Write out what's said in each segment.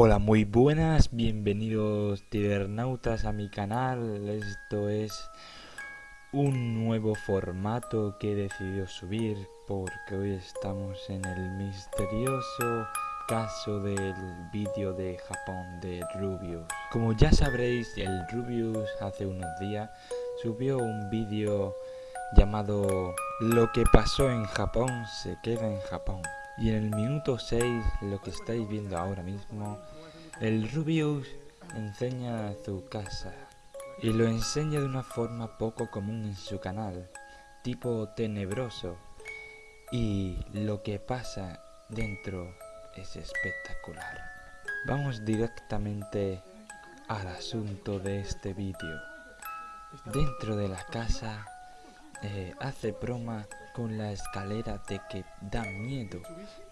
Hola, muy buenas, bienvenidos cibernautas a mi canal. Esto es un nuevo formato que he decidido subir porque hoy estamos en el misterioso caso del vídeo de Japón de Rubius. Como ya sabréis, el Rubius hace unos días subió un vídeo llamado Lo que pasó en Japón se queda en Japón. Y en el minuto 6, lo que estáis viendo ahora mismo, el Rubius enseña su casa. Y lo enseña de una forma poco común en su canal, tipo tenebroso. Y lo que pasa dentro es espectacular. Vamos directamente al asunto de este vídeo. Dentro de la casa eh, hace broma con la escalera de que da miedo,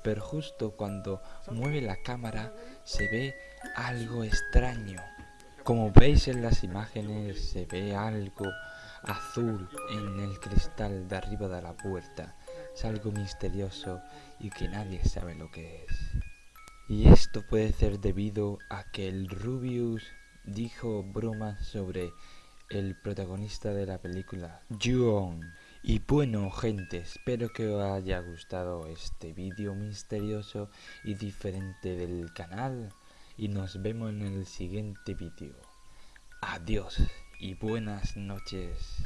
pero justo cuando mueve la cámara se ve algo extraño. Como veis en las imágenes se ve algo azul en el cristal de arriba de la puerta. Es algo misterioso y que nadie sabe lo que es. Y esto puede ser debido a que el Rubius dijo bromas sobre el protagonista de la película, Juon. Y bueno gente, espero que os haya gustado este vídeo misterioso y diferente del canal y nos vemos en el siguiente vídeo. Adiós y buenas noches.